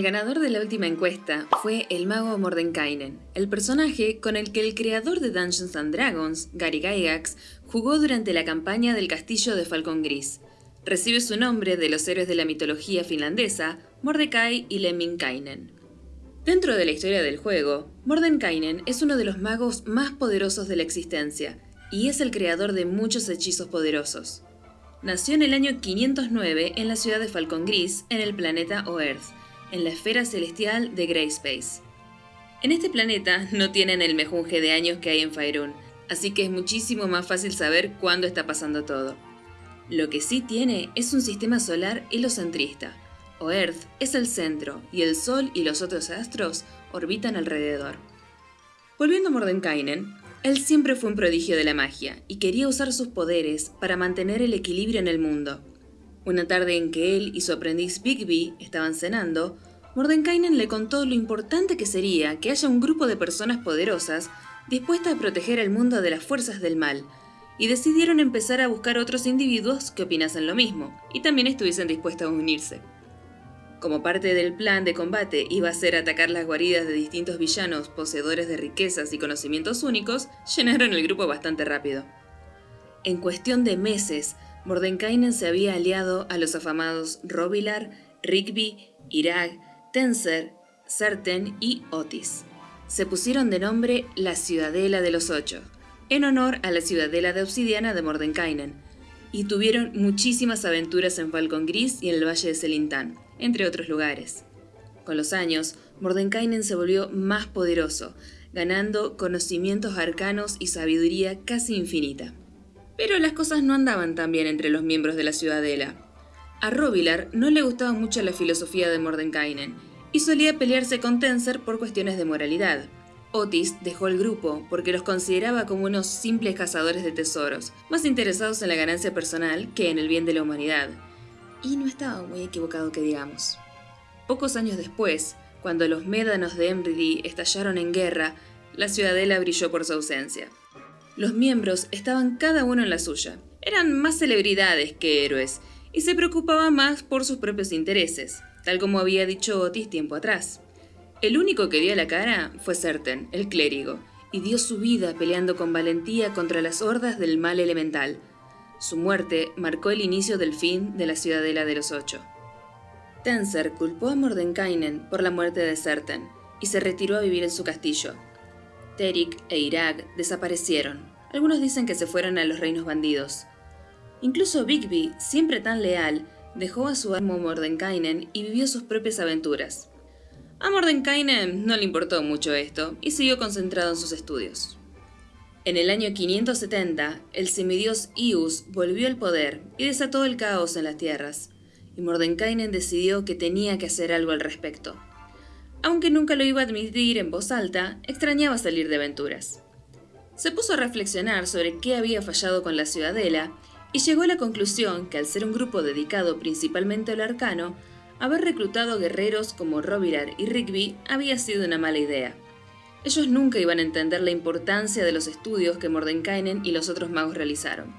El ganador de la última encuesta fue el mago Mordenkainen, el personaje con el que el creador de Dungeons and Dragons, Gary Gygax, jugó durante la campaña del castillo de Falcon Gris. Recibe su nombre de los héroes de la mitología finlandesa, Mordecai y Lemminkainen. Dentro de la historia del juego, Mordenkainen es uno de los magos más poderosos de la existencia, y es el creador de muchos hechizos poderosos. Nació en el año 509 en la ciudad de Falcon Gris, en el planeta Oerth, en la esfera celestial de Greyspace. En este planeta no tienen el mejunje de años que hay en Faerun, así que es muchísimo más fácil saber cuándo está pasando todo. Lo que sí tiene es un sistema solar helocentrista. O Earth es el centro y el Sol y los otros astros orbitan alrededor. Volviendo a Mordenkainen, él siempre fue un prodigio de la magia y quería usar sus poderes para mantener el equilibrio en el mundo. Una tarde en que él y su aprendiz Bigby estaban cenando, Mordenkainen le contó lo importante que sería que haya un grupo de personas poderosas dispuestas a proteger el mundo de las fuerzas del mal, y decidieron empezar a buscar otros individuos que opinasen lo mismo y también estuviesen dispuestos a unirse. Como parte del plan de combate iba a ser atacar las guaridas de distintos villanos poseedores de riquezas y conocimientos únicos, llenaron el grupo bastante rápido. En cuestión de meses, Mordenkainen se había aliado a los afamados Robilar, Rigby, Irag, Tenser, Serten y Otis. Se pusieron de nombre la Ciudadela de los Ocho, en honor a la Ciudadela de Obsidiana de Mordenkainen, y tuvieron muchísimas aventuras en Falcon Gris y en el Valle de Selintán, entre otros lugares. Con los años, Mordenkainen se volvió más poderoso, ganando conocimientos arcanos y sabiduría casi infinita. Pero las cosas no andaban tan bien entre los miembros de la ciudadela. A Robilar no le gustaba mucho la filosofía de Mordenkainen y solía pelearse con Tenser por cuestiones de moralidad. Otis dejó el grupo porque los consideraba como unos simples cazadores de tesoros, más interesados en la ganancia personal que en el bien de la humanidad. Y no estaba muy equivocado que digamos. Pocos años después, cuando los médanos de Emridi estallaron en guerra, la ciudadela brilló por su ausencia. Los miembros estaban cada uno en la suya. Eran más celebridades que héroes y se preocupaban más por sus propios intereses, tal como había dicho Otis tiempo atrás. El único que dio la cara fue Serten, el clérigo, y dio su vida peleando con valentía contra las hordas del mal elemental. Su muerte marcó el inicio del fin de la Ciudadela de los Ocho. Tenser culpó a Mordenkainen por la muerte de Serten y se retiró a vivir en su castillo. Terik e Irag desaparecieron, algunos dicen que se fueron a los reinos bandidos. Incluso Bigby, siempre tan leal, dejó a su amo Mordenkainen y vivió sus propias aventuras. A Mordenkainen no le importó mucho esto y siguió concentrado en sus estudios. En el año 570, el semidios Ius volvió al poder y desató el caos en las tierras, y Mordenkainen decidió que tenía que hacer algo al respecto. Aunque nunca lo iba a admitir en voz alta, extrañaba salir de aventuras se puso a reflexionar sobre qué había fallado con la ciudadela y llegó a la conclusión que al ser un grupo dedicado principalmente al arcano, haber reclutado guerreros como Robilar y Rigby había sido una mala idea. Ellos nunca iban a entender la importancia de los estudios que Mordenkainen y los otros magos realizaron.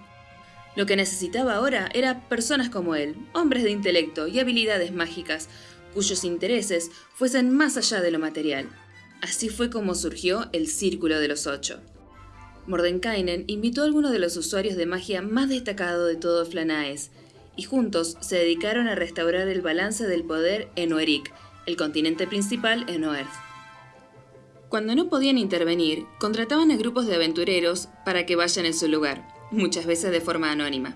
Lo que necesitaba ahora era personas como él, hombres de intelecto y habilidades mágicas, cuyos intereses fuesen más allá de lo material. Así fue como surgió el Círculo de los Ocho. Mordenkainen invitó a algunos de los usuarios de magia más destacados de todo Flanaes, y juntos se dedicaron a restaurar el balance del poder en Oerik, el continente principal en Oerth. Cuando no podían intervenir, contrataban a grupos de aventureros para que vayan en su lugar, muchas veces de forma anónima.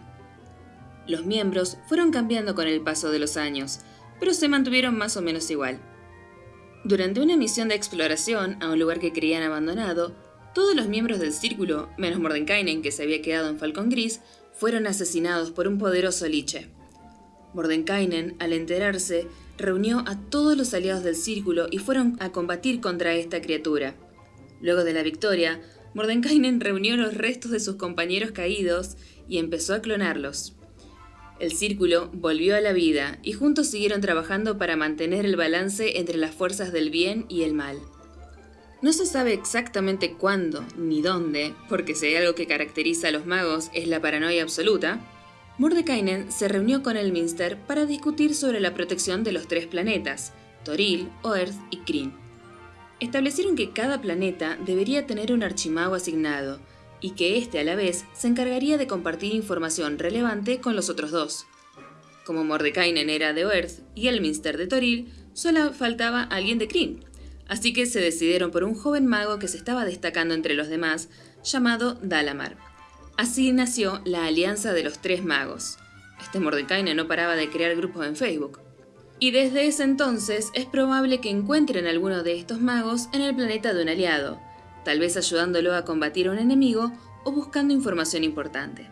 Los miembros fueron cambiando con el paso de los años, pero se mantuvieron más o menos igual. Durante una misión de exploración a un lugar que creían abandonado, todos los miembros del círculo, menos Mordenkainen que se había quedado en Falcón Gris, fueron asesinados por un poderoso liche. Mordenkainen, al enterarse, reunió a todos los aliados del círculo y fueron a combatir contra esta criatura. Luego de la victoria, Mordenkainen reunió los restos de sus compañeros caídos y empezó a clonarlos. El círculo volvió a la vida y juntos siguieron trabajando para mantener el balance entre las fuerzas del bien y el mal. No se sabe exactamente cuándo ni dónde, porque si hay algo que caracteriza a los magos es la paranoia absoluta, Mordekainen se reunió con el Minster para discutir sobre la protección de los tres planetas, Toril, Oerth y Kryn. Establecieron que cada planeta debería tener un archimago asignado, y que éste a la vez se encargaría de compartir información relevante con los otros dos. Como Mordekainen era de Oerth y Elminster de Toril, solo faltaba alguien de Kryn, así que se decidieron por un joven mago que se estaba destacando entre los demás, llamado Dalamar. Así nació la Alianza de los Tres Magos. Este Mordekainen no paraba de crear grupos en Facebook. Y desde ese entonces es probable que encuentren alguno de estos magos en el planeta de un aliado, tal vez ayudándolo a combatir a un enemigo o buscando información importante.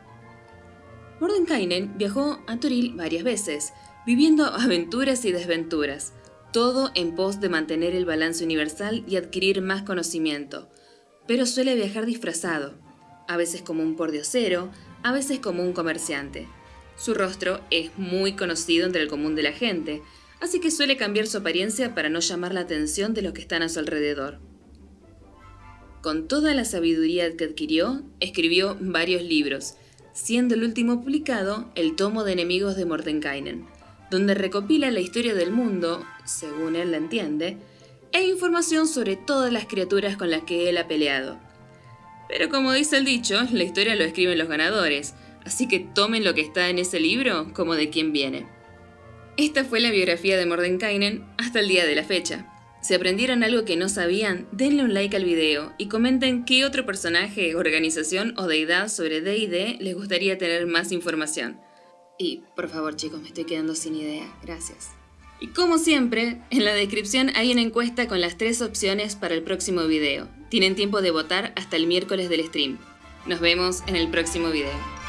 Mordenkainen viajó a Toril varias veces, viviendo aventuras y desventuras, todo en pos de mantener el balance universal y adquirir más conocimiento, pero suele viajar disfrazado, a veces como un pordiosero, a veces como un comerciante. Su rostro es muy conocido entre el común de la gente, así que suele cambiar su apariencia para no llamar la atención de los que están a su alrededor. Con toda la sabiduría que adquirió, escribió varios libros, siendo el último publicado el tomo de enemigos de Mordenkainen, donde recopila la historia del mundo, según él la entiende, e información sobre todas las criaturas con las que él ha peleado. Pero como dice el dicho, la historia lo escriben los ganadores, así que tomen lo que está en ese libro como de quien viene. Esta fue la biografía de Mordenkainen hasta el día de la fecha. Si aprendieron algo que no sabían, denle un like al video y comenten qué otro personaje, organización o deidad sobre D&D les gustaría tener más información. Y, por favor chicos, me estoy quedando sin idea. Gracias. Y como siempre, en la descripción hay una encuesta con las tres opciones para el próximo video. Tienen tiempo de votar hasta el miércoles del stream. Nos vemos en el próximo video.